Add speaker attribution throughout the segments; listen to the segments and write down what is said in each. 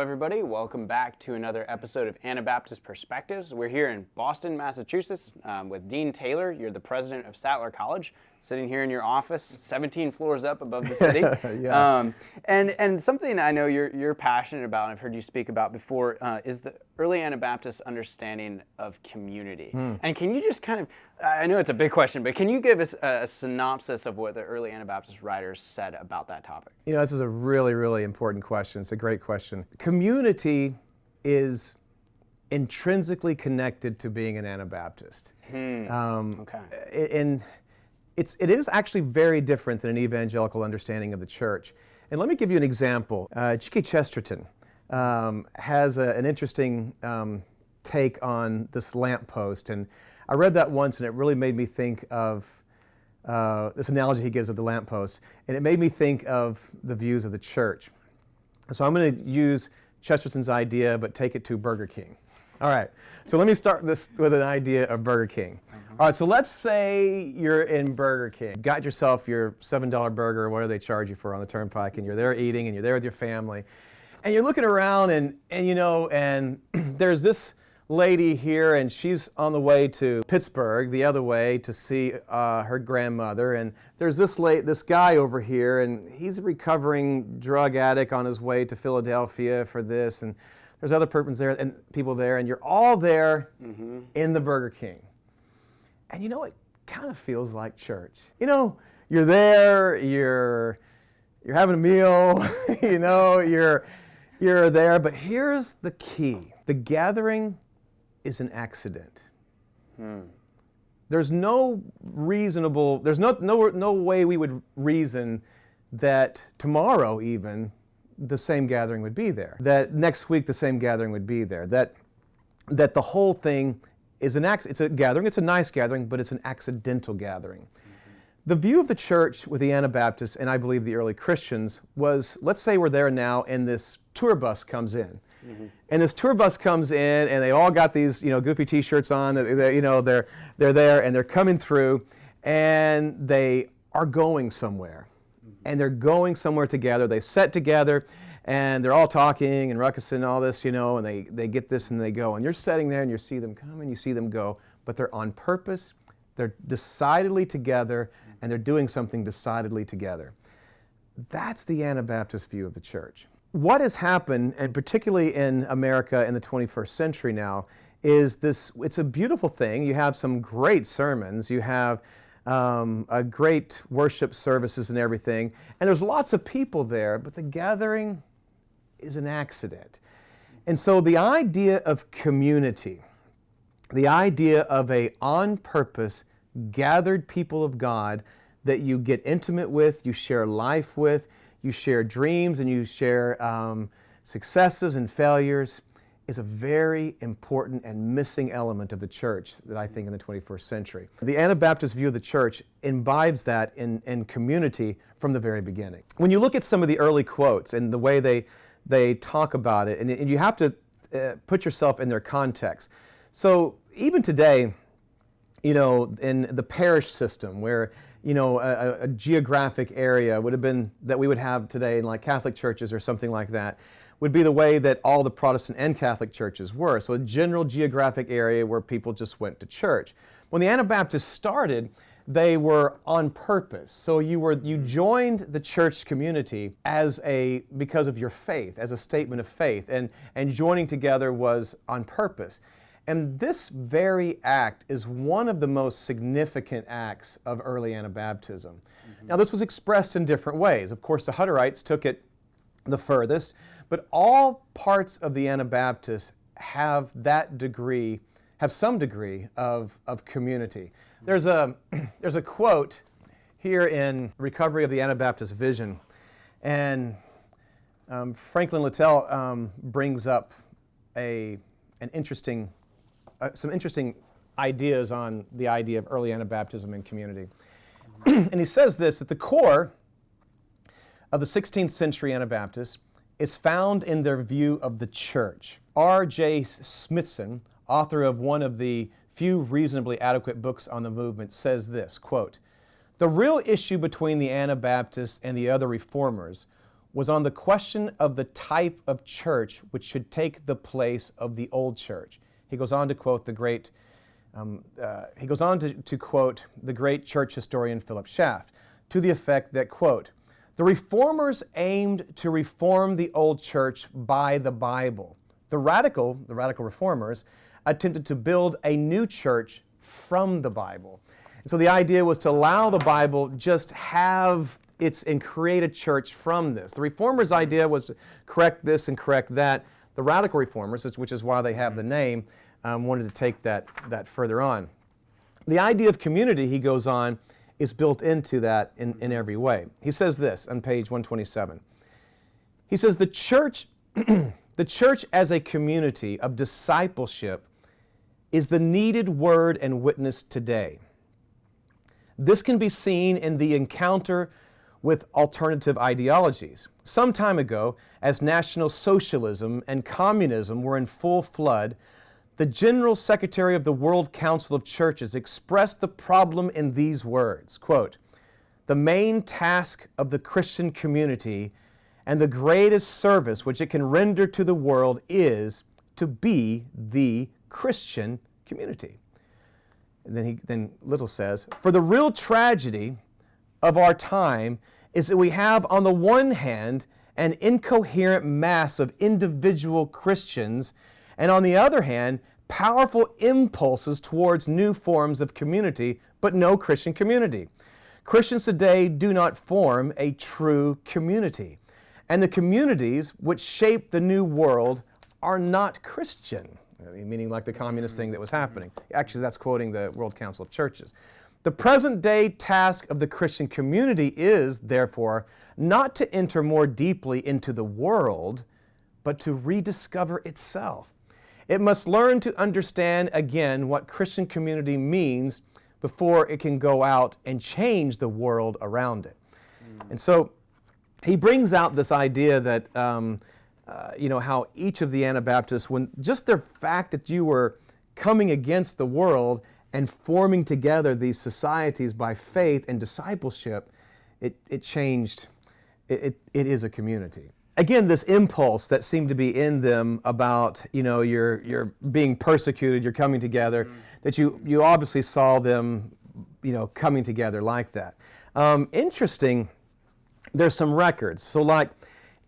Speaker 1: everybody. Welcome back to another episode of Anabaptist Perspectives. We're here in Boston, Massachusetts um, with Dean Taylor. You're the president of Sattler College, sitting here in your office, 17 floors up above the city.
Speaker 2: Yeah.
Speaker 1: um, and, and something I know you're, you're passionate about, and I've heard you speak about before, uh, is the early Anabaptist understanding of community.
Speaker 2: Hmm.
Speaker 1: And can you just kind of, I know it's a big question, but can you give us a, a synopsis of what the early Anabaptist writers said about that topic?
Speaker 2: You know, this is a really, really important question. It's a great question. Community is intrinsically connected to being an Anabaptist. Um,
Speaker 1: Okay.
Speaker 2: and it's, it is actually very different than an evangelical understanding of the church. And let me give you an example. Uh, G.K. Chesterton um, has a, an interesting um, take on this lamppost. And I read that once and it really made me think of uh, this analogy he gives of the lamppost. And it made me think of the views of the church. So I'm going to use Chesterton's idea, but take it to Burger King. All right. So let me start this with an idea of Burger King. All right. So let's say you're in Burger King. Got yourself your $7 burger, or whatever they charge you for on the turnpike, and you're there eating, and you're there with your family, and you're looking around, and and you know, and there's this lady here, and she's on the way to Pittsburgh, the other way, to see uh, her grandmother. And there's this late, this guy over here, and he's a recovering drug addict on his way to Philadelphia for this. And there's other persons there and people there, and you're all there mm-hmm. in the Burger King. And you know, it kind of feels like church. You know, you're there, you're you're having a meal, you know, you're you're there, but here's the key. The gathering is an accident. Hmm. There's no reasonable, there's no, no, no way we would reason that tomorrow even the same gathering would be there. That next week the same gathering would be there. That, that the whole thing is an acc- it's a gathering, it's a nice gathering, but it's an accidental gathering. The view of the church with the Anabaptists, and I believe the early Christians, was let's say we're there now and this tour bus comes in. Mm-hmm. And this tour bus comes in and they all got these, you know, goofy t-shirts on, they- they- you know, they're, they're there and they're coming through and they are going somewhere. And they're going somewhere together. They set together and they're all talking and ruckus and all this, you know, and they, they get this and they go. And you're sitting there and you see them come and you see them go, but they're on purpose, they're decidedly together, and they're doing something decidedly together. That's the Anabaptist view of the church. What has happened, and particularly in America in the 21st century now, is this it's a beautiful thing. You have some great sermons, you have um, a great worship services and everything, and there's lots of people there, but the gathering is an accident. And so the idea of community, the idea of a on purpose gathered people of God that you get intimate with, you share life with, you share dreams and you share um, successes and failures is a very important and missing element of the church that I think in the 21st century. The Anabaptist view of the church imbibes that in, in community from the very beginning. When you look at some of the early quotes and the way they, they talk about it, and, and you have to uh, put yourself in their context. So even today, you know, in the parish system where, you know, a, a geographic area would have been that we would have today in like Catholic churches or something like that would be the way that all the Protestant and Catholic churches were. So a general geographic area where people just went to church. When the Anabaptists started, they were on purpose. So you were you hmm. joined the church community as a because of your faith, as a statement of faith, and and joining together was on purpose. And this very act is one of the most significant acts of early Anabaptism. Mm-hmm. Now, this was expressed in different ways. Of course, the Hutterites took it the furthest, but all parts of the Anabaptists have that degree, have some degree of, of community. There's a, there's a quote here in Recovery of the Anabaptist Vision, and um, Franklin Littell um, brings up a, an interesting, uh, some interesting ideas on the idea of early Anabaptism and community. and he says this, at the core of the 16th century Anabaptists is found in their view of the church. R.J. Smithson, author of one of the few reasonably adequate books on the movement, says this, quote, The real issue between the Anabaptists and the other reformers was on the question of the type of church which should take the place of the old church. He goes on to quote the great, um, uh, he goes on to, to quote the great church historian Philip Schaff to the effect that, quote, the reformers aimed to reform the old church by the Bible. The radical, the radical reformers, attempted to build a new church from the Bible. And so the idea was to allow the Bible just have its and create a church from this. The reformers' idea was to correct this and correct that. The radical reformers, which is why they have the name, um, wanted to take that, that further on. The idea of community, he goes on, is built into that in, in mm-hmm. every way. He says this on page 127. He says, The church, the church as a community of discipleship is the needed word and witness today. This can be seen in the encounter with alternative ideologies. Some time ago, as National Socialism and Communism were in full flood, the General Secretary of the World Council of Churches expressed the problem in these words, quote, the main task of the Christian community and the greatest service which it can render to the world is to be the Christian community. And then, he, then Littell says, For the real tragedy of our time is that we have, on the one hand, an incoherent mass of individual Christians, and on the other hand, powerful impulses towards new forms of community, but no Christian community. Christians today do not form a true community. And the communities which shape the new world are not Christian, meaning like the communist thing that was happening. Actually, that's quoting the World Council of Churches. The present day task of the Christian community is, therefore, not to enter more deeply into the world, but to rediscover itself. It must learn to understand again what Christian community means before it can go out and change the world around it. Mm. And so he brings out this idea that, um, uh, you know, how each of the Anabaptists, when just the fact that you were coming against the world and forming together these societies by faith and discipleship, it, it changed, it, it, it is a community again, this impulse that seemed to be in them about, you know, you're, you're being persecuted, you're coming together, mm-hmm. that you, you obviously saw them, you know, coming together like that. Um, interesting, there's some records. So like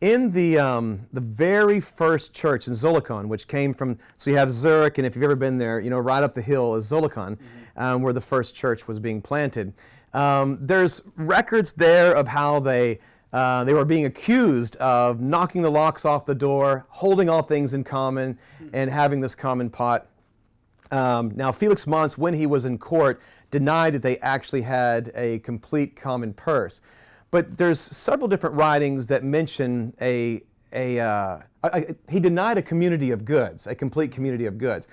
Speaker 2: in the, um, the very first church in Zollikon, which came from, so you have Zurich, and if you've ever been there, you know, right up the hill is Zollikon, mm-hmm. um, where the first church was being planted. Um, there's records there of how they uh, they were being accused of knocking the locks off the door, holding all things in common, and having this common pot. Um, now, Felix Manz, when he was in court, denied that they actually had a complete common purse. But there's several different writings that mention a, a, uh, a, a he denied a community of goods, a complete community of goods.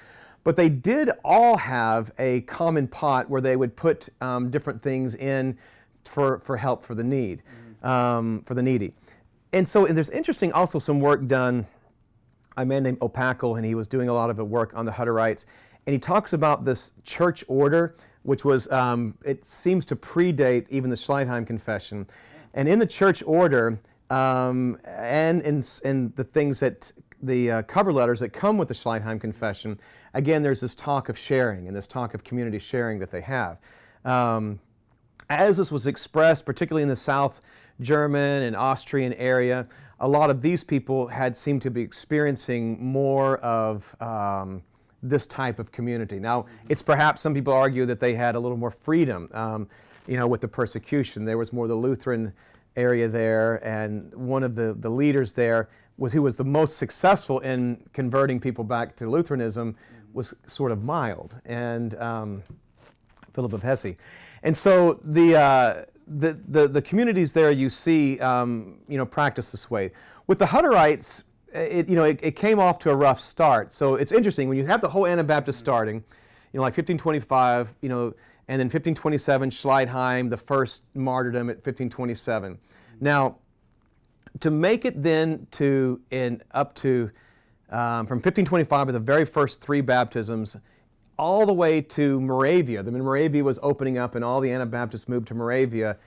Speaker 2: But they did all have a common pot where they would put um, different things in for, for help for the need. Mm-hmm um, for the needy. And so and there's interesting also some work done, a man named Opakel, and he was doing a lot of work on the Hutterites. And he talks about this church order, which was, um, it seems to predate even the Schleitheim Confession. And in the church order, um, and in, in the things that the uh, cover letters that come with the Schleitheim Confession, again, there's this talk of sharing and this talk of community sharing that they have. Um, as this was expressed, particularly in the South German and Austrian area, a lot of these people had seemed to be experiencing more of um, this type of community. Now, it's perhaps some people argue that they had a little more freedom, um, you know, with the persecution. There was more the Lutheran area there, and one of the, the leaders there was who was the most successful in converting people back to Lutheranism was sort of mild, and um, Philip of Hesse. And so the, uh, the, the, the, communities there you see, um, you know, practice this way. With the Hutterites, it, you know, it, it, came off to a rough start. So it's interesting when you have the whole Anabaptist starting, you know, like 1525, you know, and then 1527, Schleitheim, the first martyrdom at 1527. Now, to make it then to in up to um, from 1525 with the very first three baptisms all the way to Moravia. The Moravia was opening up and all the Anabaptists moved to Moravia.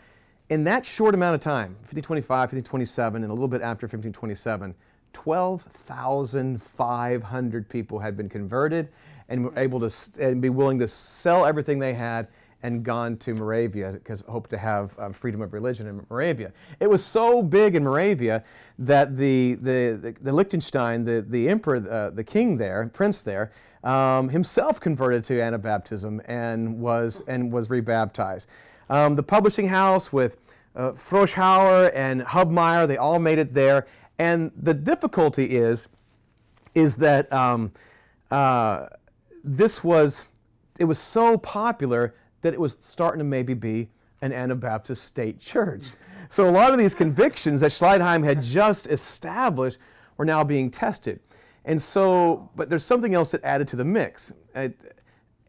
Speaker 2: In that short amount of time, 1525, 1527, and a little bit after 1527, 12,500 people had been converted and were able to and be willing to sell everything they had and gone to Moravia because hoped to have um, freedom of religion in Moravia. It was so big in Moravia that the, the, the, the Liechtenstein, the, the emperor, uh, the king there, prince there, um, himself converted to Anabaptism and was, and was rebaptized. Um, the publishing house with uh, Froschauer and Hubmaier, they all made it there. And the difficulty is, is that um, uh, this was, it was so popular that it was starting to maybe be an Anabaptist state church. So a lot of these convictions that Schleitheim had just established were now being tested. And so, but there's something else that added to the mix. At,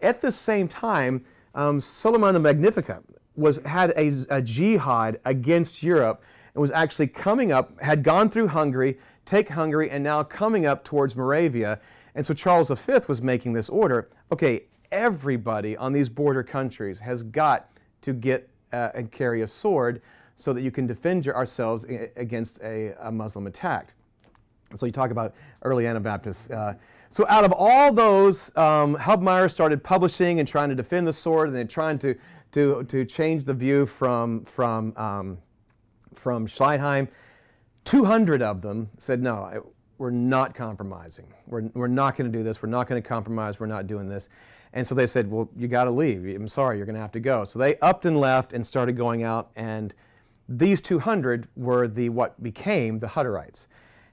Speaker 2: at the same time, um, Suleiman the Magnificat was, had a, a jihad against Europe and was actually coming up, had gone through Hungary, take Hungary, and now coming up towards Moravia. And so Charles V was making this order. Okay, everybody on these border countries has got to get uh, and carry a sword so that you can defend ourselves against a, a Muslim attack. So you talk about early Anabaptists. Uh, so out of all those, um, started publishing and trying to defend the sword, and then trying to to to change the view from from um, from Schleitheim. 200 of them said, no, we're not compromising. We're, we're not going to do this. We're not going to compromise. We're not doing this. And so they said, well, you got to leave. I'm sorry, you're going to have to go. So they upped and left and started going out. And these 200 were the what became the Hutterites.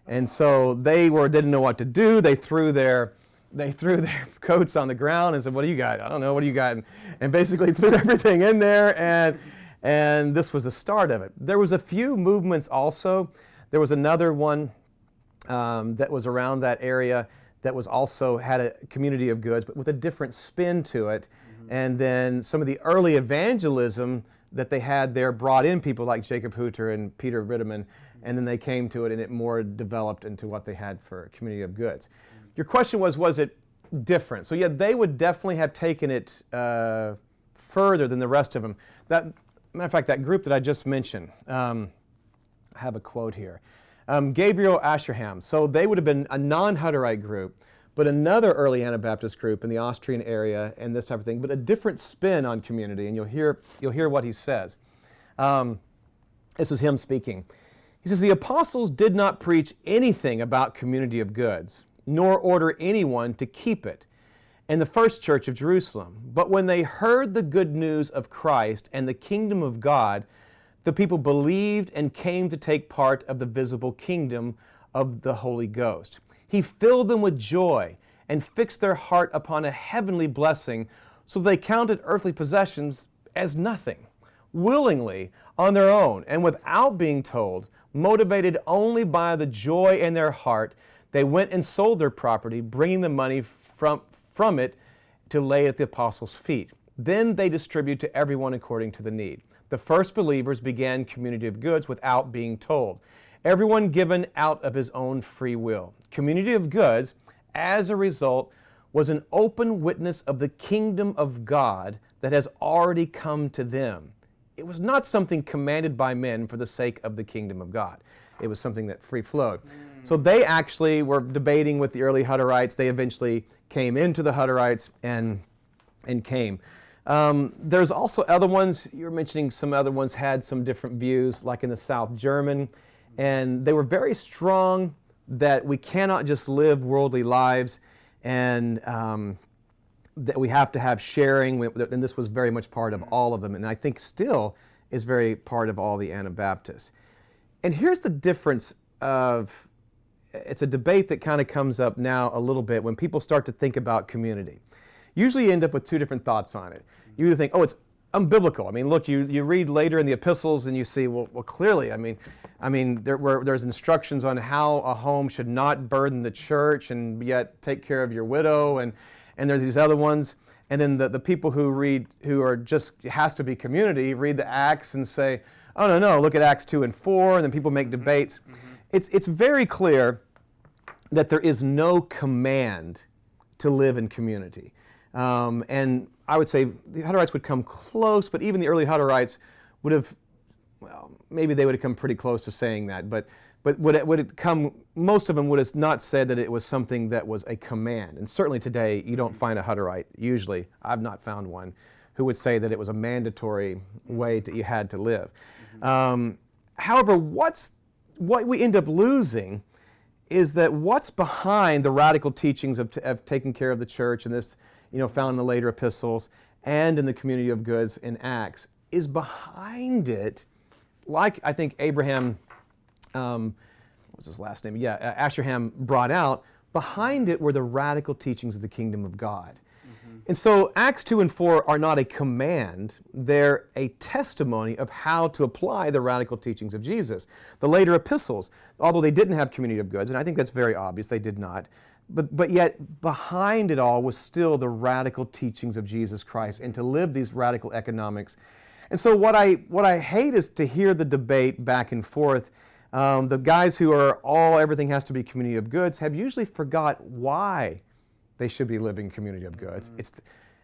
Speaker 2: And so they were didn't know what to do. They threw their they threw their coats on the ground and said, "What do you got? I don't know. What do you got?" And, and basically threw everything in there. And and this was the start of it. There was a few movements also. There was another one um, that was around that area that was also had a community of goods, but with a different spin to it. Mm-hmm. And then some of the early evangelism that they had there brought in people like Jacob Hutter and Peter Riedemann, mm-hmm. and then they came to it and it more developed into what they had for community of goods. Mm-hmm. Your question was, was it different? So yeah, they would definitely have taken it uh, further than the rest of them. That matter of fact, that group that I just mentioned, um, I have a quote here um, Gabriel Ascherham. So they would have been a non-Hutterite group, but another early Anabaptist group in the Austrian area and this type of thing, but a different spin on community, and you'll hear, you'll hear what he says. Um, this is him speaking. He says, The apostles did not preach anything about community of goods, nor order anyone to keep it in the first church of Jerusalem. But when they heard the good news of Christ and the kingdom of God, the people believed and came to take part of the visible kingdom of the Holy Ghost. He filled them with joy and fixed their heart upon a heavenly blessing, so they counted earthly possessions as nothing, willingly, on their own, and without being told, motivated only by the joy in their heart, they went and sold their property, bringing the money from, from it to lay at the apostles' feet. Then they distribute to everyone according to the need. The first believers began community of goods without being told. Everyone given out of his own free will. Community of goods, as a result, was an open witness of the kingdom of God that has already come to them. It was not something commanded by men for the sake of the kingdom of God. It was something that free flowed. So they actually were debating with the early Hutterites. They eventually came into the Hutterites and, and came. Um, there's also other ones, you were mentioning some other ones had some different views, like in the South German, and they were very strong that we cannot just live worldly lives and um, that we have to have sharing, and this was very much part of all of them, and I think still is very part of all the Anabaptists. And here's the difference of it's a debate that kind of comes up now a little bit when people start to think about community usually you end up with two different thoughts on it. You either think, oh, it's unbiblical. I mean, look, you, you read later in the epistles and you see, well, well clearly, I mean, I mean, there were, there's instructions on how a home should not burden the church and yet take care of your widow, and, and there's these other ones. And then the, the people who read, who are just, has to be community, read the Acts and say, oh, no, no, look at Acts 2 and 4, and then people make debates. Mm-hmm. It's, it's very clear that there is no command to live in community. Um, and I would say the Hutterites would come close, but even the early Hutterites would have well, maybe they would have come pretty close to saying that, but but would it, would it come? Most of them would have not said that it was something that was a command. And certainly today, you don't find a Hutterite. Usually, I've not found one who would say that it was a mandatory way that you had to live. Um, however, what's what we end up losing is that what's behind the radical teachings of, of taking care of the church and this, you know, found in the later epistles and in the community of goods in Acts is behind it, like I think Abraham um, what was his last name? Yeah, Ascherham brought out. Behind it were the radical teachings of the kingdom of God. Mm-hmm. And so Acts 2 and 4 are not a command, they're a testimony of how to apply the radical teachings of Jesus. The later epistles, although they didn't have community of goods, and I think that's very obvious, they did not, but, but yet behind it all was still the radical teachings of Jesus Christ and to live these radical economics. And so what I, what I hate is to hear the debate back and forth um, the guys who are all everything has to be community of goods have usually forgot why they should be living community of goods. Mm-hmm. It's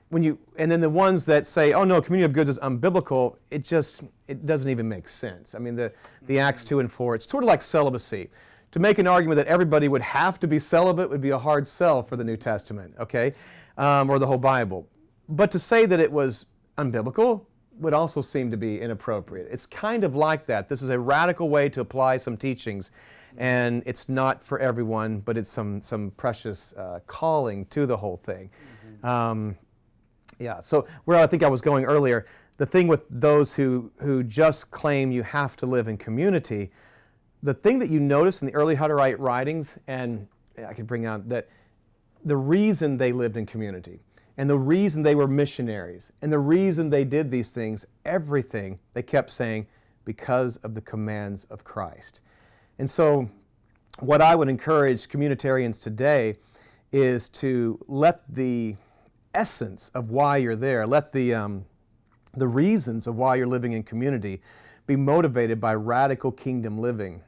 Speaker 2: when you and then the ones that say, "Oh no, community of goods is unbiblical," it just it doesn't even make sense. I mean, the the mm-hmm. Acts two and four, it's sort of like celibacy. To make an argument that everybody would have to be celibate would be a hard sell for the New Testament, okay, um, or the whole Bible. But to say that it was unbiblical, would also seem to be inappropriate. It's kind of like that. This is a radical way to apply some teachings, and it's not for everyone, but it's some, some precious uh, calling to the whole thing. Mm-hmm. Um, yeah, so where I think I was going earlier, the thing with those who, who just claim you have to live in community, the thing that you notice in the early Hutterite writings, and I could bring out that the reason they lived in community and the reason they were missionaries and the reason they did these things, everything, they kept saying, because of the commands of Christ. And so, what I would encourage communitarians today is to let the essence of why you're there, let the, um, the reasons of why you're living in community be motivated by radical kingdom living.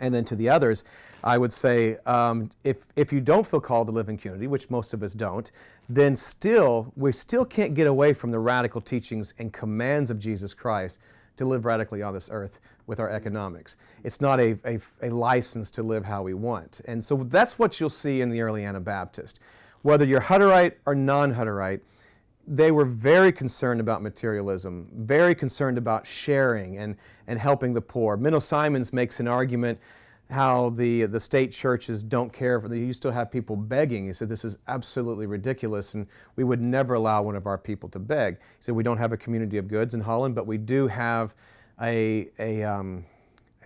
Speaker 2: And then to the others, I would say um, if, if you don't feel called to live in community, which most of us don't, then still, we still can't get away from the radical teachings and commands of Jesus Christ to live radically on this earth with our economics. It's not a, a, a license to live how we want. And so that's what you'll see in the early Anabaptist. Whether you're Hutterite or non Hutterite, they were very concerned about materialism, very concerned about sharing and, and helping the poor. Menno Simons makes an argument how the, the state churches don't care. For, you still have people begging. He said, this is absolutely ridiculous, and we would never allow one of our people to beg. He said, we don't have a community of goods in Holland, but we do have a, a, um,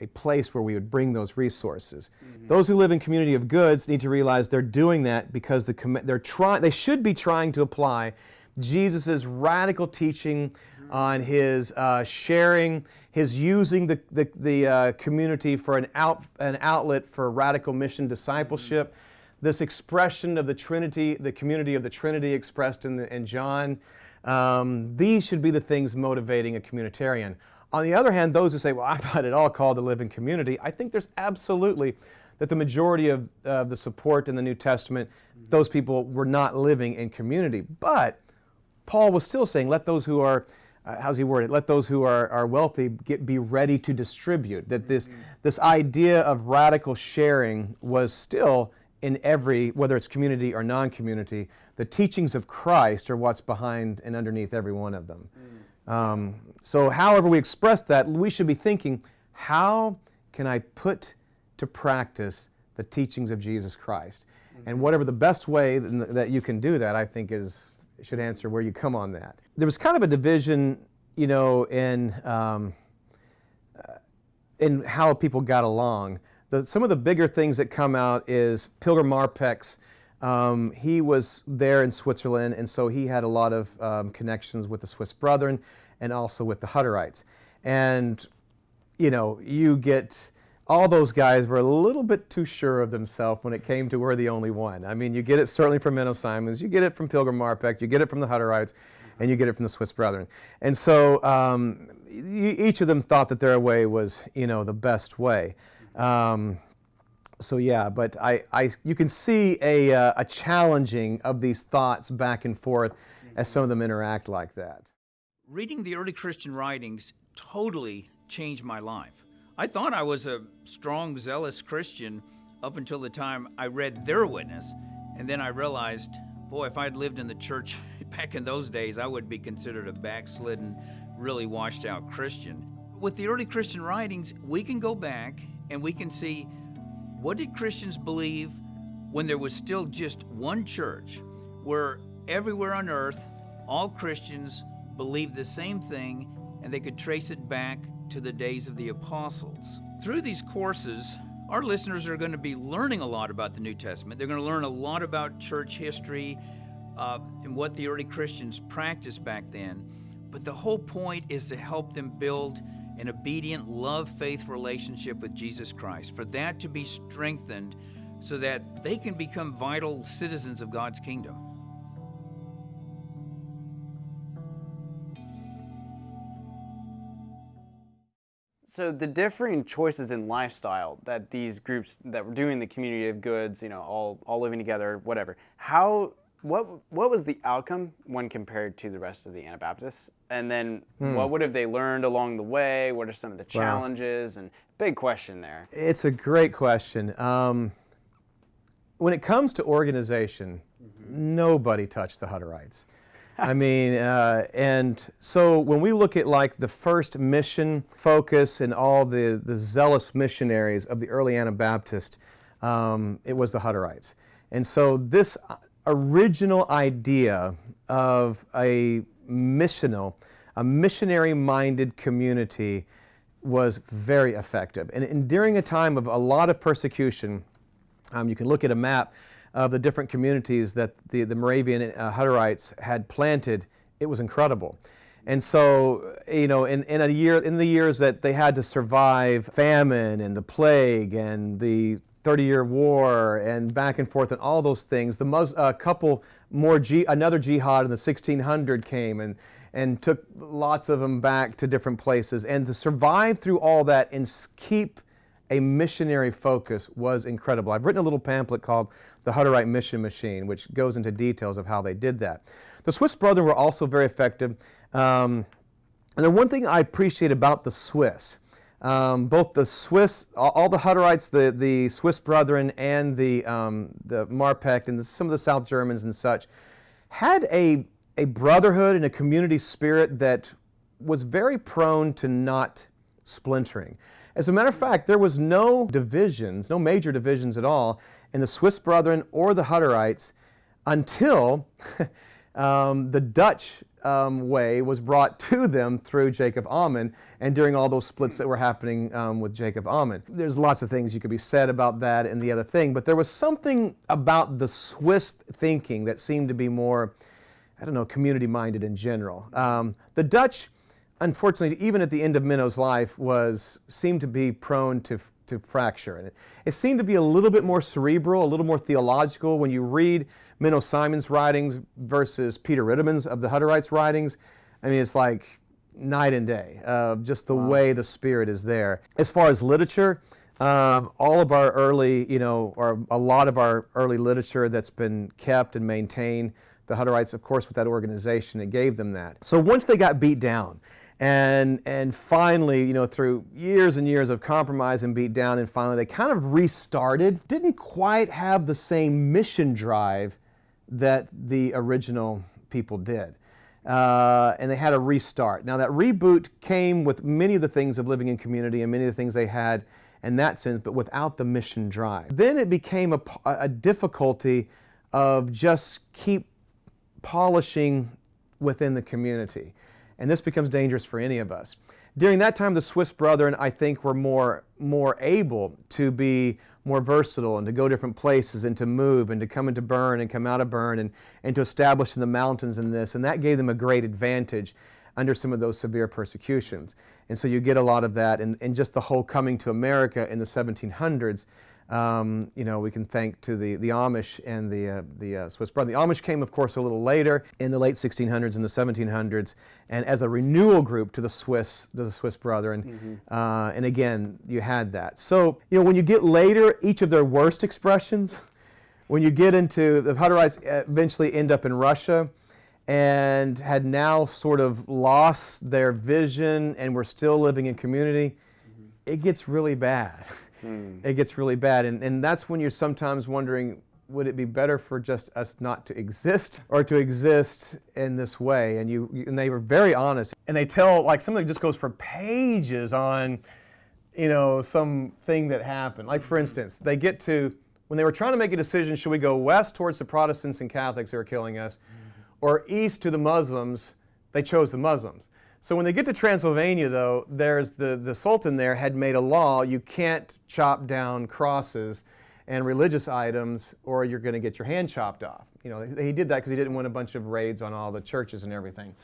Speaker 2: a place where we would bring those resources. Mm-hmm. Those who live in community of goods need to realize they're doing that because the they're trying, they should be trying to apply Jesus' radical teaching on his uh, sharing his using the, the, the uh, community for an, out, an outlet for radical mission discipleship, mm-hmm. this expression of the Trinity, the community of the Trinity expressed in, the, in John. Um, these should be the things motivating a communitarian. On the other hand, those who say, well, I'm not at all called to live in community, I think there's absolutely that the majority of uh, the support in the New Testament, mm-hmm. those people were not living in community. But Paul was still saying, let those who are uh, how's he word it? Let those who are, are wealthy get, be ready to distribute. That this, mm-hmm. this idea of radical sharing was still in every, whether it's community or non community, the teachings of Christ are what's behind and underneath every one of them. Mm. Um, so, however we express that, we should be thinking, how can I put to practice the teachings of Jesus Christ? Mm-hmm. And whatever the best way that you can do that, I think is should answer where you come on that. There was kind of a division, you know, in um, uh, in how people got along. The, some of the bigger things that come out is Pilgrim Marpeck. Um, he was there in Switzerland, and so he had a lot of um, connections with the Swiss Brethren and also with the Hutterites. And you know, you get all those guys were a little bit too sure of themselves when it came to we're the only one. I mean, you get it certainly from Menno Simons, you get it from Pilgrim Marpeck, you get it from the Hutterites, and you get it from the Swiss Brethren. And so um, each of them thought that their way was, you know, the best way. Um, so yeah, but I, I, you can see a, uh, a challenging of these thoughts back and forth as some of them interact like that.
Speaker 3: Reading the early Christian writings totally changed my life. I thought I was a strong, zealous Christian up until the time I read their witness, and then I realized, boy, if I'd lived in the church back in those days, I would be considered a backslidden, really washed out Christian. With the early Christian writings, we can go back and we can see what did Christians believe when there was still just one church where everywhere on earth all Christians believed the same thing and they could trace it back to the days of the apostles. Through these courses, our listeners are going to be learning a lot about the New Testament. They're going to learn a lot about church history uh, and what the early Christians practiced back then. But the whole point is to help them build an obedient love faith relationship with Jesus Christ, for that to be strengthened so that they can become vital citizens of God's kingdom.
Speaker 1: So the differing choices in lifestyle that these groups that were doing the community of goods, you know, all all living together, whatever. How what what was the outcome when compared to the rest of the Anabaptists? And then
Speaker 2: Hmm.
Speaker 1: what would have they learned along the way? What are some of the challenges? And big question there.
Speaker 2: It's a great question. Um, when it comes to organization, nobody touched the Hutterites. I mean, uh, and so when we look at like the first mission focus and all the, the zealous missionaries of the early Anabaptist, um, it was the Hutterites. And so this original idea of a missional, a missionary minded community was very effective. And, and during a time of a lot of persecution, um, you can look at a map of the different communities that the, the Moravian uh, Hutterites had planted. It was incredible. And so, you know, in, in a year, in the years that they had to survive famine and the plague and the 30-year war and back and forth and all those things, the Mus- a couple more, another jihad in the 1600 came and, and took lots of them back to different places. And to survive through all that and keep a missionary focus was incredible. I've written a little pamphlet called The Hutterite Mission Machine, which goes into details of how they did that. The Swiss Brethren were also very effective. Um, and then one thing I appreciate about the Swiss, um, both the Swiss, all, all the Hutterites, the, the Swiss Brethren, and the, um, the Marpeck, and the, some of the South Germans and such, had a, a brotherhood and a community spirit that was very prone to not splintering. As a matter of fact, there was no divisions, no major divisions at all in the Swiss Brethren or the Hutterites until um, the Dutch um, way was brought to them through Jacob Ammann and during all those splits that were happening um, with Jacob Ammann. There's lots of things you could be said about that and the other thing, but there was something about the Swiss thinking that seemed to be more, I don't know, community minded in general. Um, the Dutch, unfortunately, even at the end of Menno's life, was seemed to be prone to to fracture. And it, it seemed to be a little bit more cerebral, a little more theological. When you read Menno Simons' writings versus Peter Riedemann's of the Hutterites' writings, I mean, it's like night and day, uh, just the way the spirit is there. As far as literature, um, all of our early, you know, or a lot of our early literature that's been kept and maintained, the Hutterites, of course, with that organization, it gave them that. So once they got beat down, and and finally, you know, through years and years of compromise and beat down, and finally they kind of restarted. Didn't quite have the same mission drive that the original people did. Uh, and they had a restart. Now, that reboot came with many of the things of living in community and many of the things they had in that sense, but without the mission drive. Then it became a, a difficulty of just keep polishing within the community. And this becomes dangerous for any of us. During that time, the Swiss brethren, I think, were more, more able to be more versatile and to go different places and to move and to come into Bern and come out of Bern and, and to establish in the mountains and this. And that gave them a great advantage under some of those severe persecutions. And so you get a lot of that. And, and just the whole coming to America in the 1700s, um, you know, we can thank to the, the Amish and the, uh, the uh, Swiss brother. The Amish came, of course, a little later in the late 1600s and the 1700s, and as a renewal group to the Swiss, to the Swiss Brethren. Uh, and again, you had that. So, you know, when you get later, each of their worst expressions, when you get into the Hutterites, uh, eventually end up in Russia, and had now sort of lost their vision and were still living in community, it gets really bad. Hmm. It gets really bad. And, and that's when you're sometimes wondering would it be better for just us not to exist or to exist in this way? And you, and they were very honest. And they tell like something that just goes for pages on, you know, something that happened. Like for hmm. instance, they get to when they were trying to make a decision, should we go west towards the Protestants and Catholics who are killing us, hmm. or east to the Muslims? They chose the Muslims. So when they get to Transylvania, though, there's the, the Sultan there had made a law you can't chop down crosses and religious items or you're going to get your hand chopped off. You know, he did that because he didn't want a bunch of raids on all the churches and everything.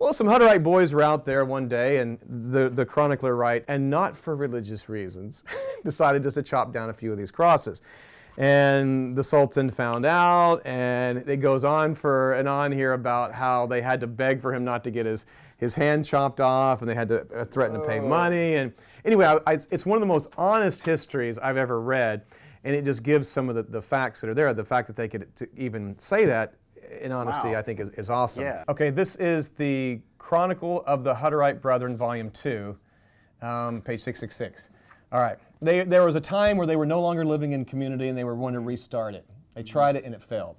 Speaker 2: Well, some Hutterite boys were out there one day, and the, the chronicler write, and not for religious reasons, decided just to chop down a few of these crosses. And the Sultan found out, and it goes on for and on here about how they had to beg for him not to get his, his hand chopped off, and they had to uh, threaten to pay money. And anyway, I, I, it's one of the most honest histories I've ever read and it just gives some of the, the facts that are there. The fact that they could even say that in honesty,
Speaker 1: Wow.
Speaker 2: I think is, is awesome.
Speaker 1: Yeah.
Speaker 2: Okay, this is the Chronicle of the Hutterite Brethren, Volume 2, um, page 666. All right. They, there was a time where they were no longer living in community and they were wanting to restart it. They tried it and it failed.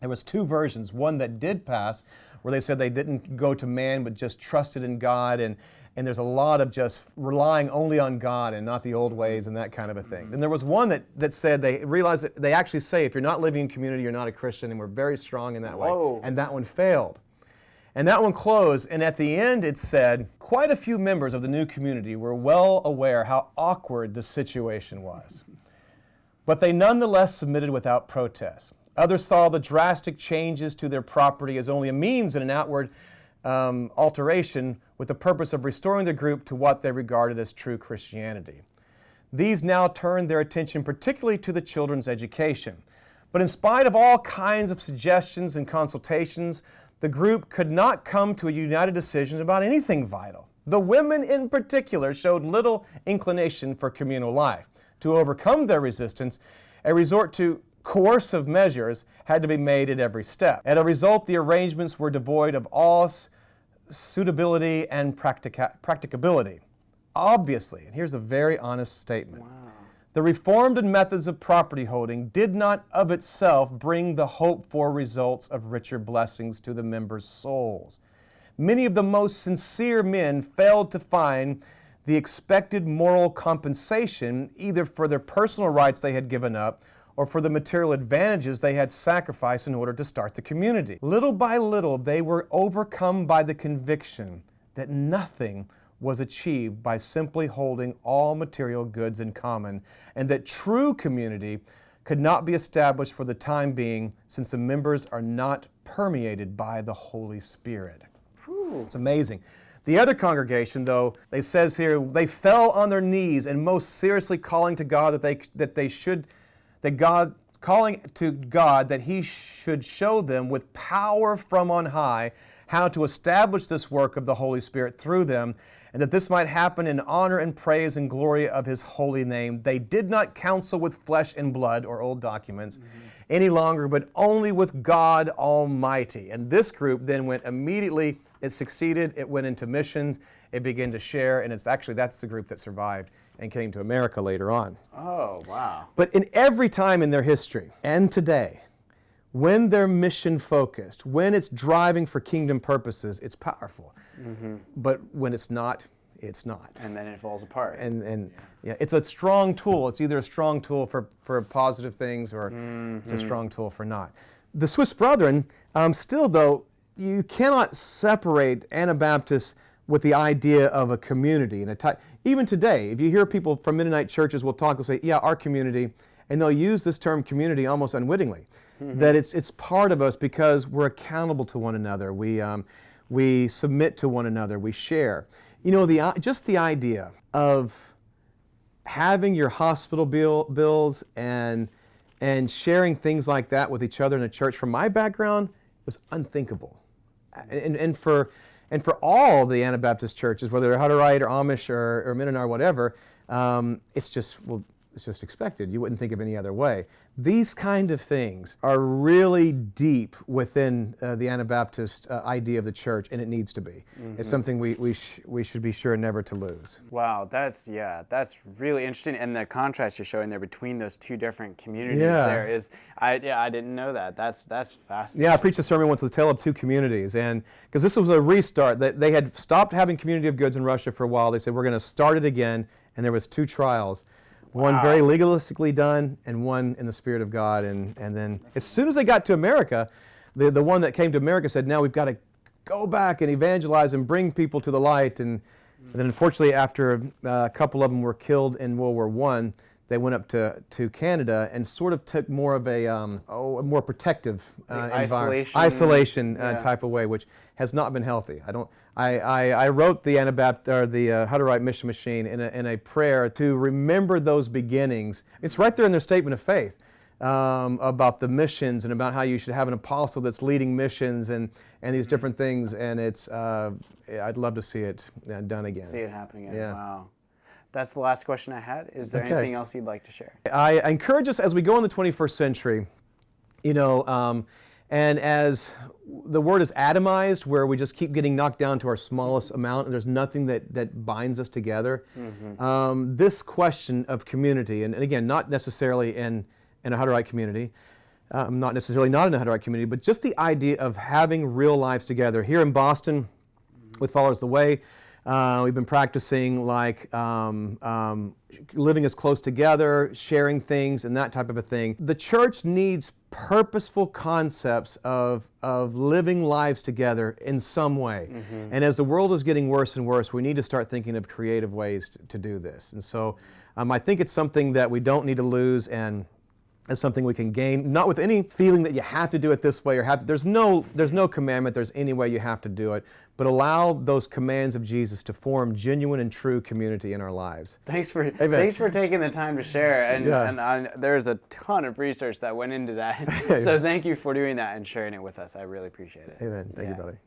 Speaker 2: There was two versions. One that did pass, where they said they didn't go to man but just trusted in God, and and there's a lot of just relying only on God and not the old ways and that kind of a thing. And there was one that that said they realized that they actually say if you're not living in community, you're not a Christian, and we're very strong in that
Speaker 1: Whoa.
Speaker 2: way. And that one failed. And that one closed, and at the end it said, quite a few members of the new community were well aware how awkward the situation was. But they nonetheless submitted without protest. Others saw the drastic changes to their property as only a means and an outward um, alteration with the purpose of restoring the group to what they regarded as true Christianity. These now turned their attention particularly to the children's education. But in spite of all kinds of suggestions and consultations, the group could not come to a united decision about anything vital. The women in particular showed little inclination for communal life. To overcome their resistance, a resort to coercive measures had to be made at every step. As a result, the arrangements were devoid of all suitability and practica- practicability. Obviously, and here's a very honest statement. The reformed methods of property holding did not of itself bring the hoped for results of richer blessings to the members' souls. Many of the most sincere men failed to find the expected moral compensation either for their personal rights they had given up or for the material advantages they had sacrificed in order to start the community. Little by little, they were overcome by the conviction that nothing was achieved by simply holding all material goods in common, and that true community could not be established for the time being since the members are not permeated by the Holy Spirit. It's amazing. The other congregation, though, they says here, they fell on their knees and most seriously calling to God that they that they should that God calling to God that he should show them with power from on high how to establish this work of the Holy Spirit through them and that this might happen in honor and praise and glory of his holy name. They did not counsel with flesh and blood or old documents mm-hmm. any longer, but only with God Almighty. And this group then went immediately, it succeeded, it went into missions, it began to share, and it's actually that's the group that survived and came to America later on.
Speaker 1: Oh, wow.
Speaker 2: But in every time in their history and today, when they're mission focused, when it's driving for kingdom purposes, it's powerful. But when it's not, it's not.
Speaker 1: And then it falls apart.
Speaker 2: And, and yeah, it's a strong tool. It's either a strong tool for, for positive things or it's a strong tool for not. The Swiss Brethren, um, still though, you cannot separate Anabaptists with the idea of a community. And a ty- even today, if you hear people from Mennonite churches will talk, will say, yeah, our community, and they'll use this term community almost unwittingly. That it's, it's part of us because we're accountable to one another. We, um, we submit to one another. We share. You know, the, just the idea of having your hospital bill, bills and, and sharing things like that with each other in a church, from my background, was unthinkable. And, and, for, and for all the Anabaptist churches, whether they're Hutterite or Amish or, or Mennonite or whatever, um, it's just, well, it's just expected. You wouldn't think of any other way. These kind of things are really deep within uh, the Anabaptist uh, idea of the church, and it needs to be. It's something we, we, sh- we should be sure never to lose.
Speaker 1: Wow, that's yeah, that's really interesting, and the contrast you're showing there between those two different communities
Speaker 2: Yeah.
Speaker 1: there is, I yeah, I didn't know that. That's that's fascinating.
Speaker 2: Yeah, I preached a sermon once, The Tale of Two Communities, and because this was a restart, that they had stopped having community of goods in Russia for a while. They said we're going to start it again, and there was two trials, one very legalistically done, and one in the Spirit of God. And and then as soon as they got to America, the the one that came to America said, now we've got to go back and evangelize and bring people to the light. And, then unfortunately, after uh, a couple of them were killed in World War One, they went up to, to Canada and sort of took more of a, um, oh, a more protective uh,
Speaker 1: isolation?
Speaker 2: isolation uh,
Speaker 1: Yeah.
Speaker 2: type of way, which has not been healthy. I don't. I, I, I wrote the Anabapt or the uh, Hutterite Mission Machine in a, in a prayer to remember those beginnings. It's right there in their statement of faith um, about the missions and about how you should have an apostle that's leading missions and and these different things. And it's uh, I'd love to see it uh, done again.
Speaker 1: See it happening. Again.
Speaker 2: Yeah.
Speaker 1: Wow. That's the last question I had. Is there
Speaker 2: Okay.
Speaker 1: anything else you'd like to share?
Speaker 2: I, encourage us as we go in the 21st century, you know, um, and as the word is atomized, where we just keep getting knocked down to our smallest amount, and there's nothing that, that binds us together. Um, this question of community, and, and again, not necessarily in, in a Hutterite community, um, not necessarily not in a Hutterite community, but just the idea of having real lives together. Here in Boston, with Followers the Way. Uh, we've been practicing like um, um, living as close together, sharing things, and that type of a thing. The church needs purposeful concepts of, of living lives together in some way. And as the world is getting worse and worse, we need to start thinking of creative ways to, to do this. And so um, I think it's something that we don't need to lose and as something we can gain, not with any feeling that you have to do it this way or have to. There's no, there's no commandment. There's any way you have to do it, but allow those commands of Jesus to form genuine and true community in our lives.
Speaker 1: Thanks for thanks for taking the time to share. And
Speaker 2: Yeah.
Speaker 1: and I, there's a ton of research that went into that. so thank you for doing that and sharing it with us. I really appreciate it.
Speaker 2: Amen. Thank
Speaker 1: Yeah.
Speaker 2: you, brother.